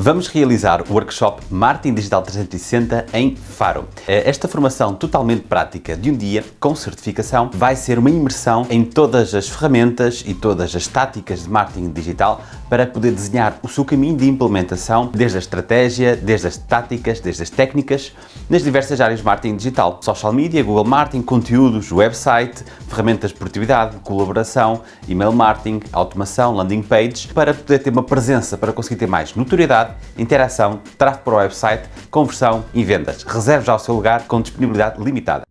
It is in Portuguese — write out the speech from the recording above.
Vamos realizar o workshop Marketing Digital 360 em Faro. Esta formação totalmente prática de um dia, com certificação, vai ser uma imersão em todas as ferramentas e todas as táticas de marketing digital para poder desenhar o seu caminho de implementação, desde a estratégia, desde as táticas, desde as técnicas, nas diversas áreas de marketing digital. Social media, Google Marketing, conteúdos, website, ferramentas de produtividade, colaboração, email marketing, automação, landing pages, para poder ter uma presença, para conseguir ter mais notoriedade interação, tráfego para o website, conversão e vendas. Reserve já o seu lugar com disponibilidade limitada.